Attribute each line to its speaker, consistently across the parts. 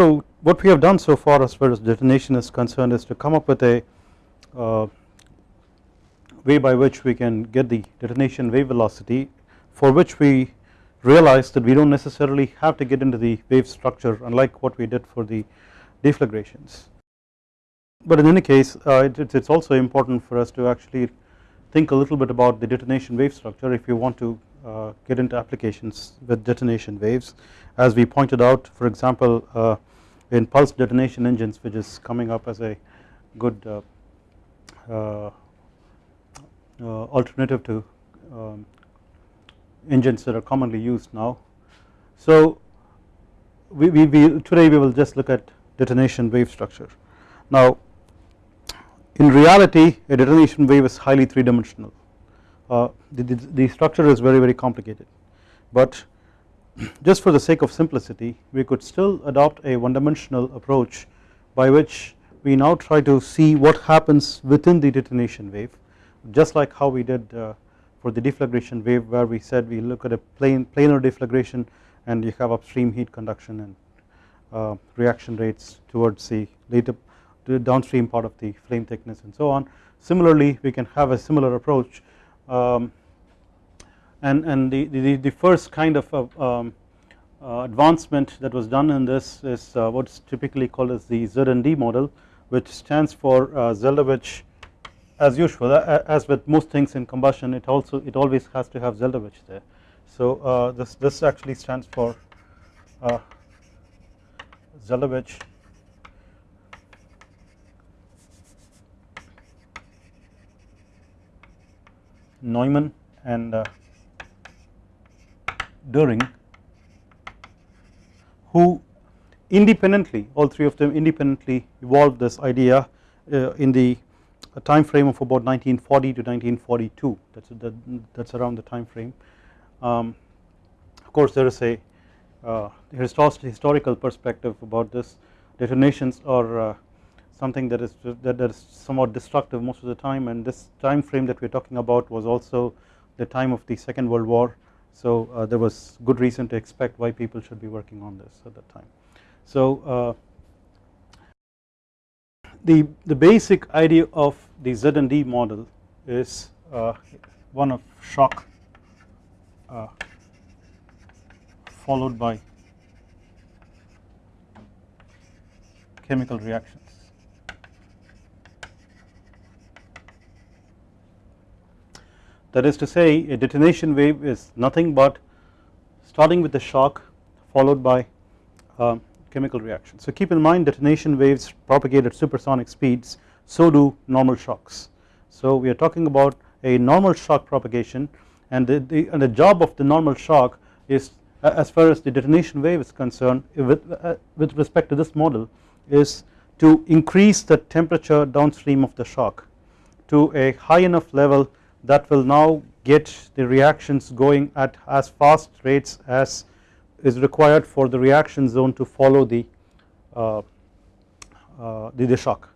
Speaker 1: so what we have done so far as far as detonation is concerned is to come up with a uh, way by which we can get the detonation wave velocity for which we realize that we do not necessarily have to get into the wave structure unlike what we did for the deflagrations. But in any case uh, it is also important for us to actually think a little bit about the detonation wave structure if you want to uh, get into applications with detonation waves as we pointed out for example uh, in pulse detonation engines which is coming up as a good uh, uh, uh, alternative to um, engines that are commonly used now. So we, we, we today we will just look at detonation wave structure. Now in reality a detonation wave is highly three dimensional uh, the, the, the, structure is very very complicated but just for the sake of simplicity we could still adopt a one dimensional approach by which we now try to see what happens within the detonation wave just like how we did uh, for the deflagration wave where we said we look at a plane planar deflagration and you have upstream heat conduction and uh, reaction rates towards the later the downstream part of the flame thickness and so on. Similarly we can have a similar approach um, and, and the, the, the first kind of uh, um, uh, advancement that was done in this is uh, what is typically called as the ZND model which stands for uh, Zeldovich as usual as with most things in combustion it also it always has to have Zeldovich there. So uh, this, this actually stands for uh, Zeldovich Neumann and Doering who independently all three of them independently evolved this idea uh, in the time frame of about 1940 to 1942 that's that, that's around the time frame um, of course there is a uh, historical perspective about this. Detonations are uh, something that is that, that is somewhat destructive most of the time and this time frame that we are talking about was also the time of the second world war so uh, there was good reason to expect why people should be working on this at that time so uh, the, the basic idea of the ZND model is uh, one of shock followed by chemical reactions. That is to say a detonation wave is nothing but starting with the shock followed by um, chemical reaction. So keep in mind detonation waves propagate at supersonic speeds so do normal shocks. So we are talking about a normal shock propagation and the, the, and the job of the normal shock is as far as the detonation wave is concerned with, uh, with respect to this model is to increase the temperature downstream of the shock to a high enough level that will now get the reactions going at as fast rates as is required for the reaction zone to follow the, uh, uh, the, the, shock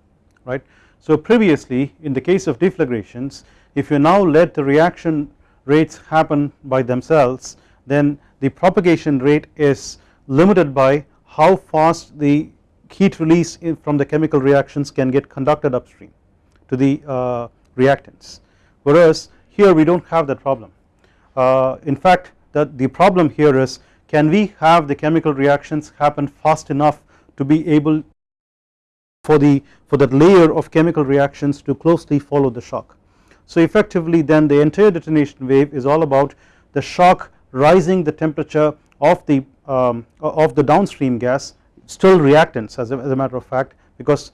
Speaker 1: right. So previously in the case of deflagrations if you now let the reaction rates happen by themselves then the propagation rate is limited by how fast the heat release from the chemical reactions can get conducted upstream to the uh, reactants whereas here we do not have that problem. Uh, in fact that the problem here is can we have the chemical reactions happen fast enough to be able for the for that layer of chemical reactions to closely follow the shock. So effectively then the entire detonation wave is all about the shock rising the temperature of the um, of the downstream gas still reactants as a, as a matter of fact because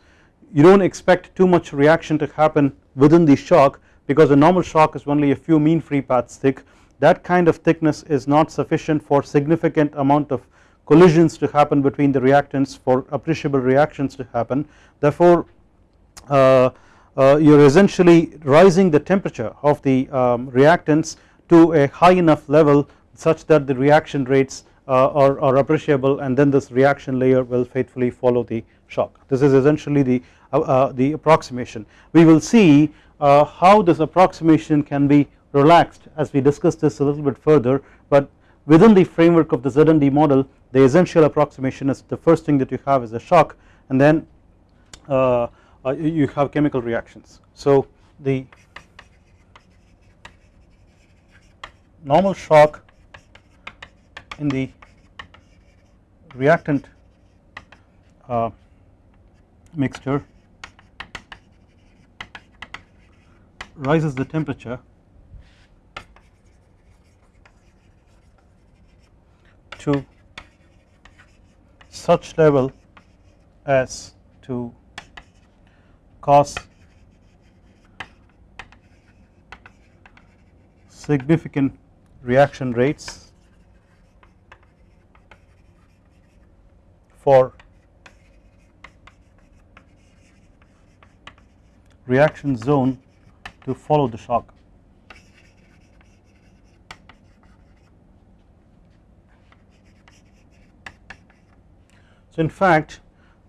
Speaker 1: you do not expect too much reaction to happen within the shock because a normal shock is only a few mean free paths thick that kind of thickness is not sufficient for significant amount of collisions to happen between the reactants for appreciable reactions to happen therefore uh, uh, you are essentially rising the temperature of the um, reactants to a high enough level such that the reaction rates uh, are, are, appreciable and then this reaction layer will faithfully follow the shock. This is essentially the, uh, uh, the approximation. We will see how this approximation can be relaxed as we discuss this a little bit further but within the framework of the ZND model the essential approximation is the first thing that you have is a shock and then uh, uh, you have chemical reactions. So the normal shock in the reactant uh, mixture rises the temperature. To such level as to cause significant reaction rates for reaction zone to follow the shock. So in fact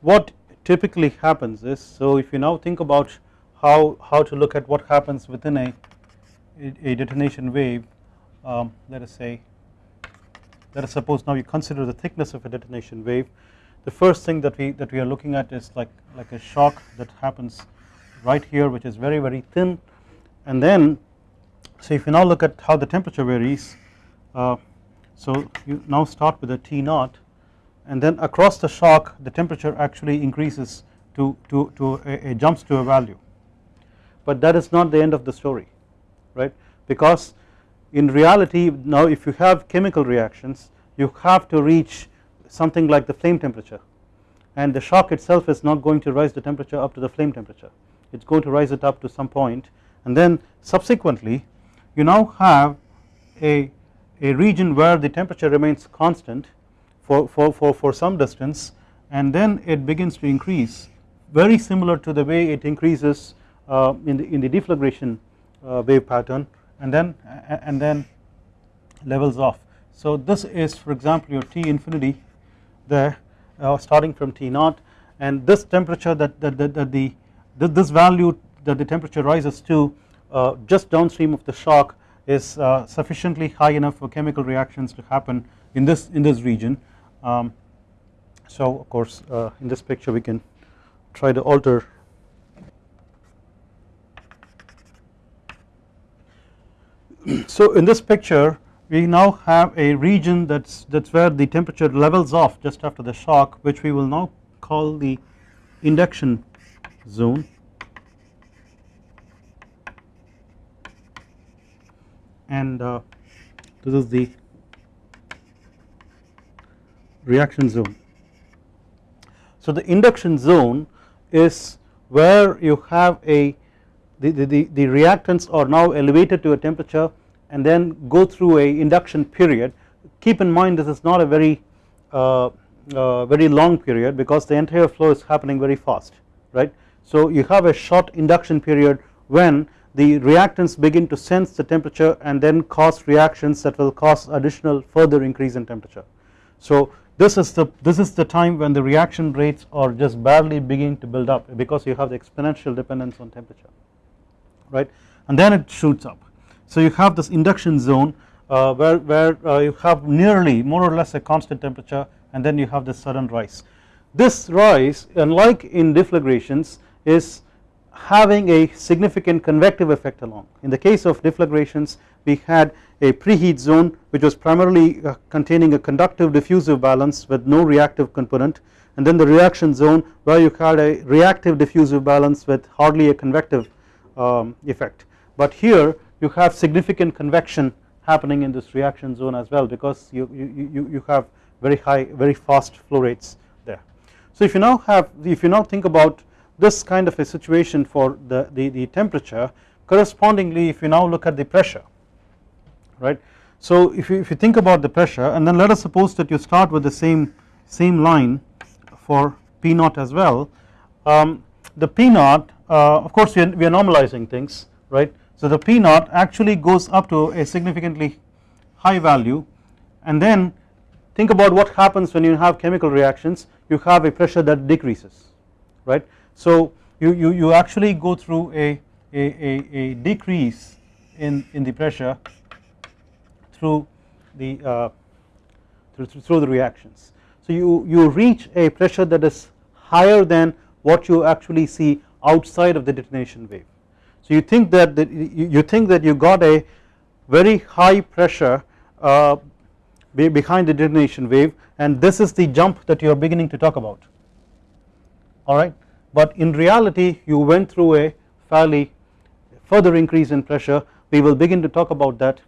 Speaker 1: what typically happens is so if you now think about how, how to look at what happens within a, a detonation wave um, let us say let us suppose now you consider the thickness of a detonation wave the first thing that we that we are looking at is like like a shock that happens right here which is very very thin and then so if you now look at how the temperature varies uh, so you now start with a T naught and then across the shock the temperature actually increases to, to, to a, a jumps to a value. But that is not the end of the story right? Because in reality now if you have chemical reactions you have to reach something like the flame temperature. And the shock itself is not going to rise the temperature up to the flame temperature. It is going to rise it up to some point and then subsequently you now have a, a region where the temperature remains constant for, for, for, for some distance and then it begins to increase very similar to the way it increases uh, in the in the deflagration uh, wave pattern and then and then levels off. So this is for example your T infinity there uh, starting from T naught and this temperature that, that, that, that the this value that the temperature rises to uh, just downstream of the shock is uh, sufficiently high enough for chemical reactions to happen in this in this region. Um, so of course uh, in this picture we can try to alter so in this picture we now have a region that's that's where the temperature levels off just after the shock which we will now call the induction zone and uh, this is the reaction zone. So the induction zone is where you have a the, the, the, reactants are now elevated to a temperature and then go through a induction period keep in mind this is not a very uh, uh, very long period because the entire flow is happening very fast right. So you have a short induction period when the reactants begin to sense the temperature and then cause reactions that will cause additional further increase in temperature. So this is the this is the time when the reaction rates are just barely beginning to build up because you have the exponential dependence on temperature right and then it shoots up. So you have this induction zone uh, where, where uh, you have nearly more or less a constant temperature and then you have this sudden rise. This rise unlike in deflagrations is having a significant convective effect along. In the case of deflagrations we had a preheat zone which was primarily uh, containing a conductive diffusive balance with no reactive component and then the reaction zone where you had a reactive diffusive balance with hardly a convective um, effect. But here you have significant convection happening in this reaction zone as well because you, you, you, you have very high very fast flow rates there. So if you now have if you now think about this kind of a situation for the, the, the temperature correspondingly if you now look at the pressure right. So if you, if you think about the pressure and then let us suppose that you start with the same same line for P naught as well um, the P naught uh, of course we are, we are normalizing things right. So the P naught actually goes up to a significantly high value and then think about what happens when you have chemical reactions you have a pressure that decreases right. So you, you, you actually go through a, a, a, a decrease in, in the pressure through the uh, through the reactions. So you, you reach a pressure that is higher than what you actually see outside of the detonation wave. So you think that the, you think that you got a very high pressure uh, behind the detonation wave and this is the jump that you are beginning to talk about alright but in reality you went through a fairly further increase in pressure. We will begin to talk about that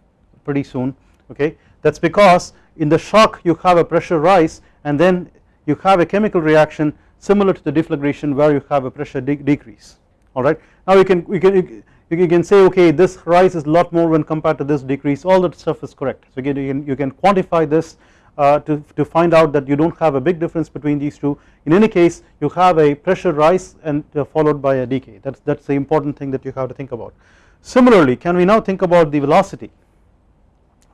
Speaker 1: pretty soon okay? That is because in the shock you have a pressure rise and then you have a chemical reaction similar to the deflagration where you have a pressure de decrease alright. Now you can, you can you can say okay this rise is a lot more when compared to this decrease. All that stuff is correct. So again you can, you can quantify this uh, to, to find out that you do not have a big difference between these two. In any case you have a pressure rise and uh, followed by a decay. That is that is the important thing that you have to think about. Similarly can we now think about the velocity?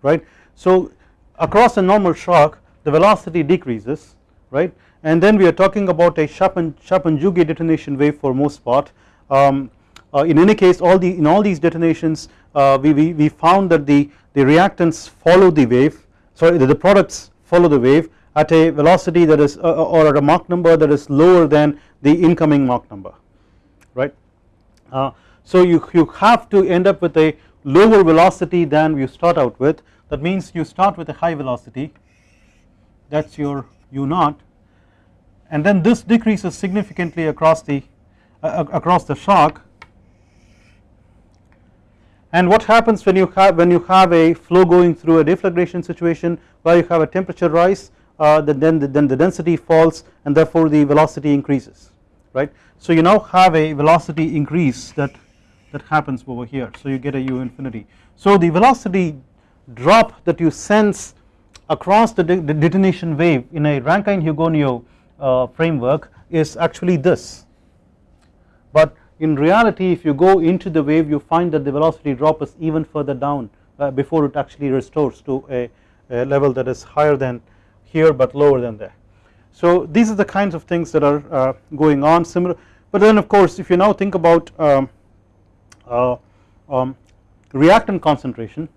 Speaker 1: Right? So across a normal shock the velocity decreases right? And then we are talking about a Chapman-Jouguet detonation wave for most part. Um, uh, in any case all the in all these detonations uh, we, we, we found that the, the reactants follow the wave sorry the, the products follow the wave at a velocity that is uh, or at a Mach number that is lower than the incoming Mach number right. Uh, so you, you have to end up with a lower velocity than you start out with. That means you start with a high velocity. That is your u naught. And then this decreases significantly across the uh, across the shock and what happens when you have when you have a flow going through a deflagration situation where you have a temperature rise uh, then the, then the density falls and therefore the velocity increases right. So you now have a velocity increase that that happens over here so you get a u infinity. So the velocity drop that you sense across the, de the detonation wave in a Rankine-Hugoniot uh, framework is actually this but in reality if you go into the wave you find that the velocity drop is even further down uh, before it actually restores to a, a, level that is higher than here but lower than there. So these are the kinds of things that are uh, going on similar but then of course if you now think about um, uh, um, reactant concentration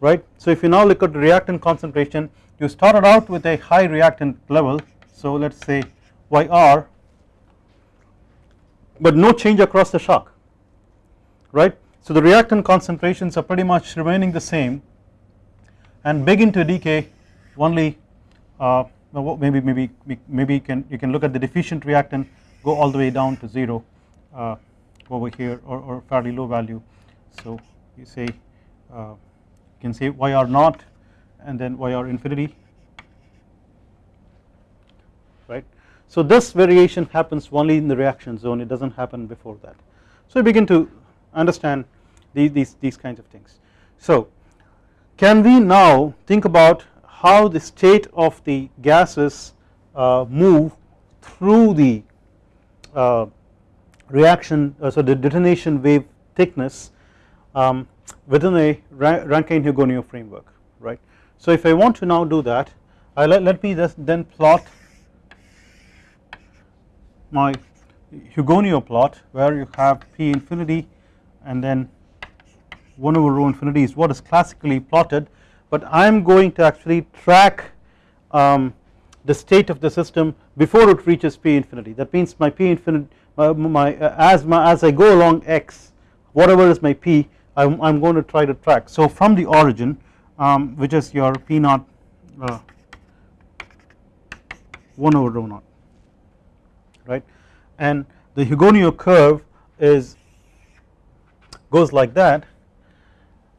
Speaker 1: right. So if you now look at reactant concentration you started out with a high reactant level so let us say YR but no change across the shock right. So the reactant concentrations are pretty much remaining the same and begin to decay only uh, maybe maybe maybe you can you can look at the deficient reactant go all the way down to 0 uh, over here or, or, fairly low value. So you say uh, you can say YR naught and then YR infinity right so this variation happens only in the reaction zone it does not happen before that. So we begin to understand these, these, these kinds of things. So can we now think about how the state of the gases uh, move through the uh, reaction uh, so the detonation wave thickness um, within a Rankine-Hugoniot framework right. So if I want to now do that I let, let me just then plot my Hugoniot plot where you have P infinity and then 1 over rho infinity is what is classically plotted. But I am going to actually track um, the state of the system before it reaches P infinity. That means my P infinity my, uh, as my as I go along x whatever is my P I'm, I'm going to try to track. So from the origin um, which is your P naught uh, 1 over rho naught right? And the Hugoniot curve is goes like that.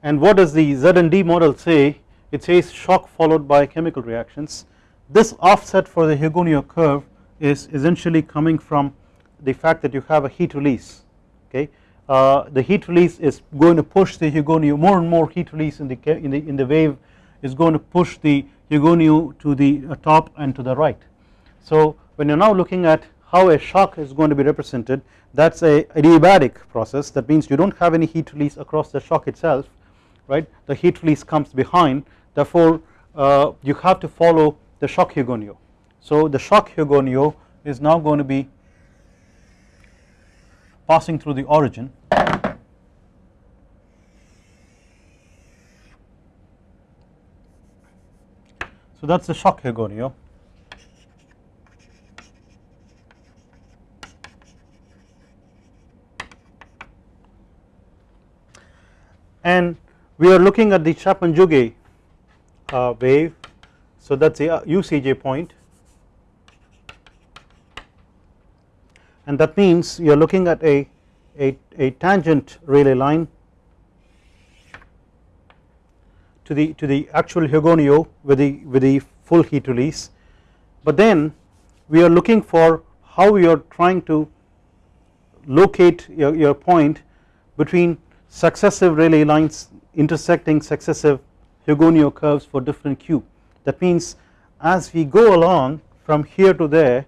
Speaker 1: And what does the ZND model say? It says shock followed by chemical reactions. This offset for the Hugoniot curve is essentially coming from the fact that you have a heat release okay? Uh, the heat release is going to push the Hugoniot more and more heat release in the in the in the wave is going to push the Hugoniot to the uh, top and to the right. So when you're now looking at how a shock is going to be represented that is a adiabatic process that means you do not have any heat release across the shock itself right the heat release comes behind therefore uh, you have to follow the shock Hugoniot. So the shock Hugoniot is now going to be passing through the origin So that is the shock Hugoniot. And we are looking at the Chapman-Jouguet uh, wave. So that is the UCJ uh, point and that means you are looking at a, a, a tangent Rayleigh line to the to the actual Hugoniot with the with the full heat release but then we are looking for how you are trying to locate your, your point between successive Rayleigh lines intersecting successive Hugoniot curves for different q that means as we go along from here to there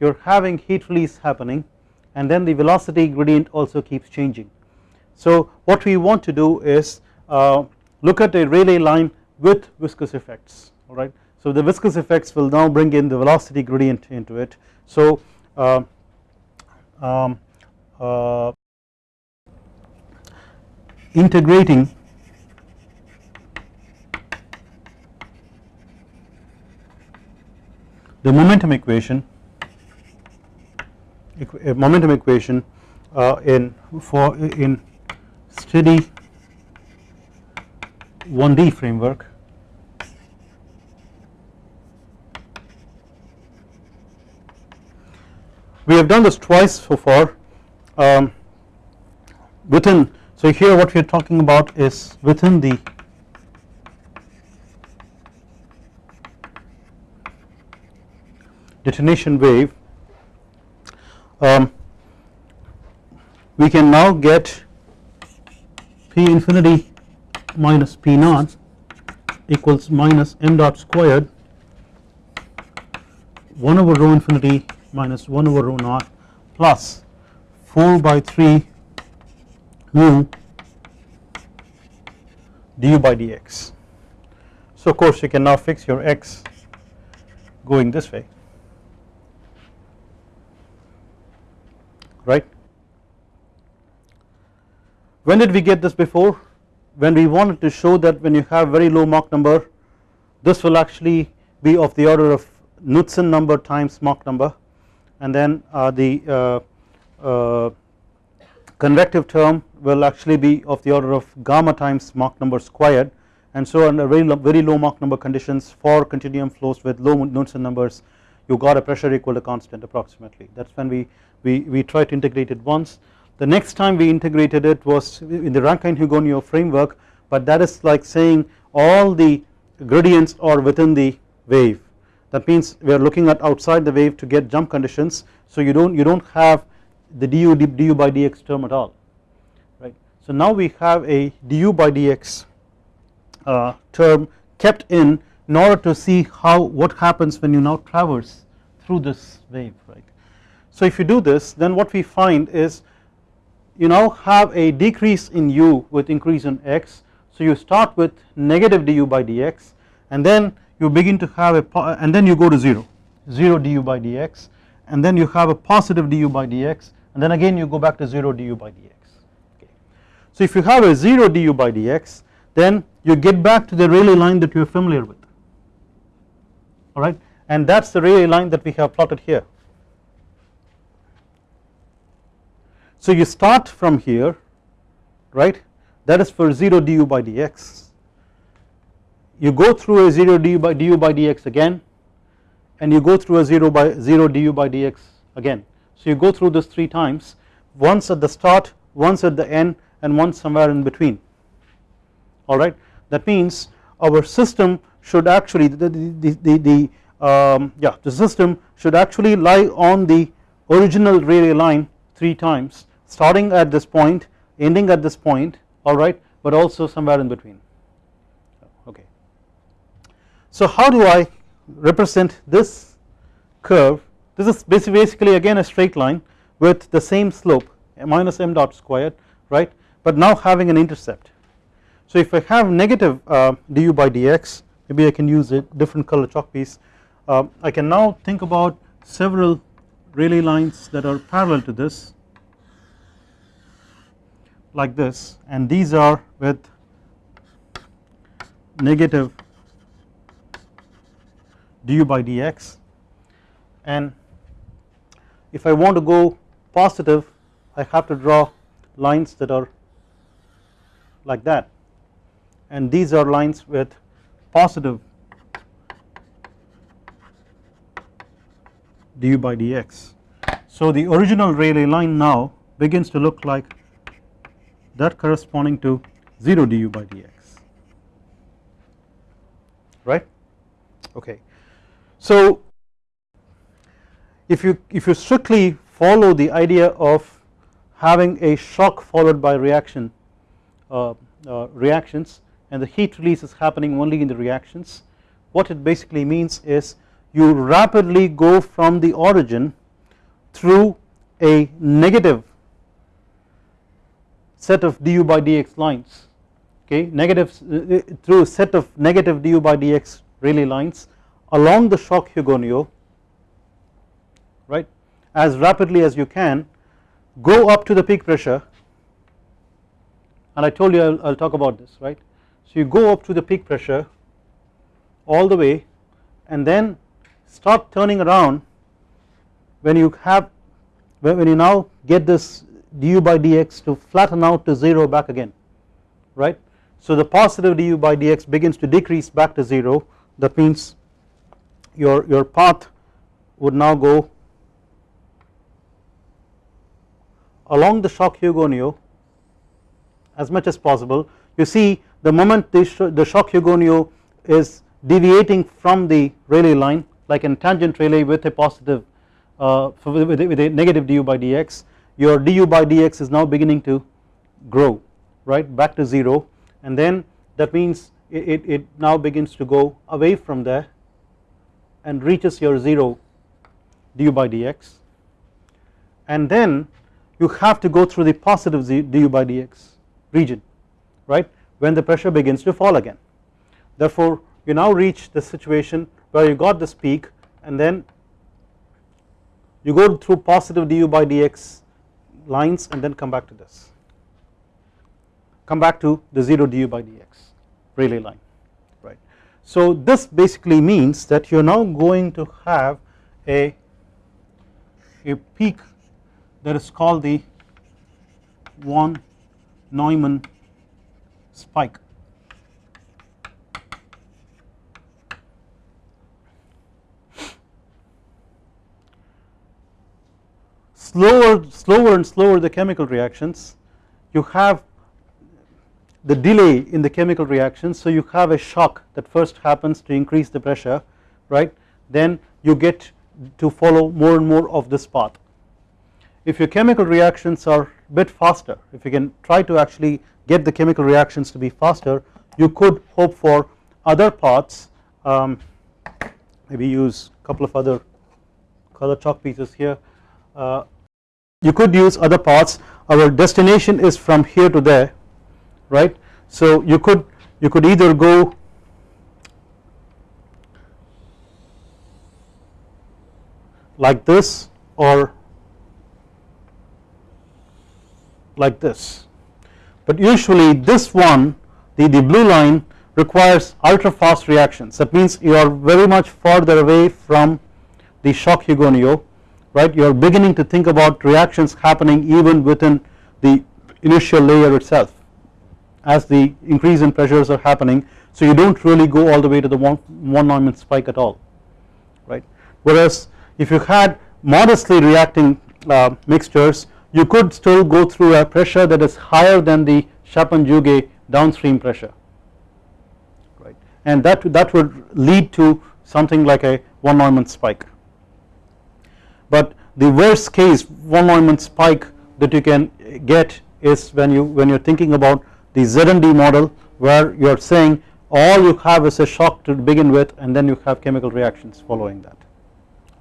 Speaker 1: you are having heat release happening and then the velocity gradient also keeps changing. So what we want to do is uh, look at a Rayleigh line with viscous effects alright. So the viscous effects will now bring in the velocity gradient into it. So uh, um, uh, integrating the momentum equation momentum equation uh, in for in steady 1D framework. We have done this twice so far um, within so here what we are talking about is within the detonation wave um, we can now get P infinity minus P naught equals minus m dot squared 1 over rho infinity minus 1 over rho naught plus 4 by 3 mu du by dx. So of course you can now fix your x going this way right. When did we get this before? When we wanted to show that when you have very low Mach number this will actually be of the order of Knudsen number times Mach number and then uh, the uh, uh, convective term will actually be of the order of gamma times Mach number squared and so under very low, very low Mach number conditions for continuum flows with low Knudsen numbers you got a pressure equal to constant approximately that is when we we, we tried to integrate it once. The next time we integrated it was in the Rankine-Hugoniot framework but that is like saying all the gradients are within the wave that means we are looking at outside the wave to get jump conditions so you don't you don't have the du du by dx term at all right. So now we have a du by dx uh, term kept in in order to see how what happens when you now traverse through this wave right. So if you do this then what we find is you now have a decrease in u with increase in x so you start with negative du by dx and then you begin to have a and then you go to 0 0 du by dx and then you have a positive du by dx and then again you go back to 0 du by dx. Okay. So if you have a 0 du by dx then you get back to the Rayleigh line that you are familiar with. Alright? And that is the Rayleigh line that we have plotted here. So you start from here right? That is for 0 du by dx. You go through a 0 du by, du by dx again and you go through a 0 by 0 du by dx again so you go through this 3 times once at the start once at the end and once somewhere in between. Alright that means our system should actually the, the, the, the um, yeah the system should actually lie on the original Rayleigh line 3 times starting at this point ending at this point alright but also somewhere in between. Okay. So how do I represent this curve this is basically again a straight line with the same slope minus m dot squared right? But now having an intercept. So if I have negative uh, du by dx maybe I can use a different color chalk piece. Uh, I can now think about several Rayleigh lines that are parallel to this like this. And these are with negative du by dx. And if I want to go positive I have to draw lines that are like that and these are lines with positive du by dx. So the original Rayleigh line now begins to look like that corresponding to 0 du by dx right okay. So if you if you strictly follow the idea of having a shock followed by reaction uh, uh, reactions and the heat release is happening only in the reactions what it basically means is you rapidly go from the origin through a negative set of du by dx lines okay? Negative uh, through a set of negative du by dx Rayleigh lines along the shock Hugoniot right as rapidly as you can go up to the peak pressure and I told you I will talk about this right. So you go up to the peak pressure all the way and then start turning around when you have when you now get this du by dx to flatten out to 0 back again right. So the positive du by dx begins to decrease back to 0 that means your, your path would now go along the shock Hugoniot as much as possible. You see the moment the, the shock Hugoniot is deviating from the Rayleigh line like in tangent Rayleigh with a positive uh, with, a, with a negative du by dx your du by dx is now beginning to grow right back to 0 and then that means it, it, it now begins to go away from there and reaches your 0 du by dx. And then you have to go through the positive du by dx region right when the pressure begins to fall again therefore you now reach the situation where you got this peak and then you go through positive du by dx lines and then come back to this come back to the 0 du by dx Rayleigh line right. So this basically means that you are now going to have a, a peak that is called the von Neumann spike. Slower slower and slower the chemical reactions. You have the delay in the chemical reactions so you have a shock that first happens to increase the pressure right? Then you get to follow more and more of this path if your chemical reactions are a bit faster if you can try to actually get the chemical reactions to be faster you could hope for other paths um, maybe use a couple of other color chalk pieces here uh, you could use other paths our destination is from here to there right. So you could you could either go like this or like this. But usually this one the, the blue line requires ultra fast reactions. That means you are very much further away from the shock Hugoniot right? You are beginning to think about reactions happening even within the initial layer itself as the increase in pressures are happening. So you do not really go all the way to the one, von Neumann spike at all right? Whereas if you had modestly reacting uh, mixtures you could still go through a pressure that is higher than the Chapman-Jouguet downstream pressure. Right. And that that would lead to something like a von Neumann spike. But the worst case von Neumann spike that you can get is when you when you're thinking about the ZND model where you are saying all you have is a shock to begin with and then you have chemical reactions following that.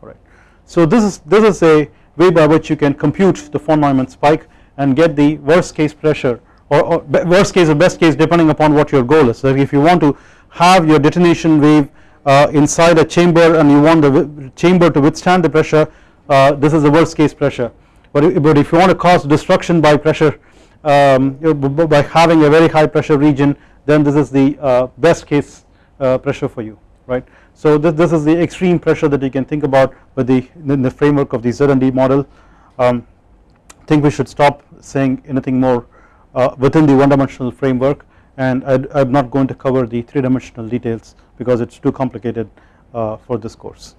Speaker 1: Alright. So this is this is a way by which you can compute the von Neumann spike and get the worst case pressure or, or worst case or best case depending upon what your goal is. So if you want to have your detonation wave uh, inside a chamber and you want the chamber to withstand the pressure uh, this is the worst case pressure but, but if you want to cause destruction by pressure um, by having a very high pressure region then this is the uh, best case uh, pressure for you right. So this, this is the extreme pressure that you can think about with the in the framework of the ZND model. Um, I think we should stop saying anything more uh, within the one dimensional framework and I am not going to cover the three dimensional details because it is too complicated uh, for this course.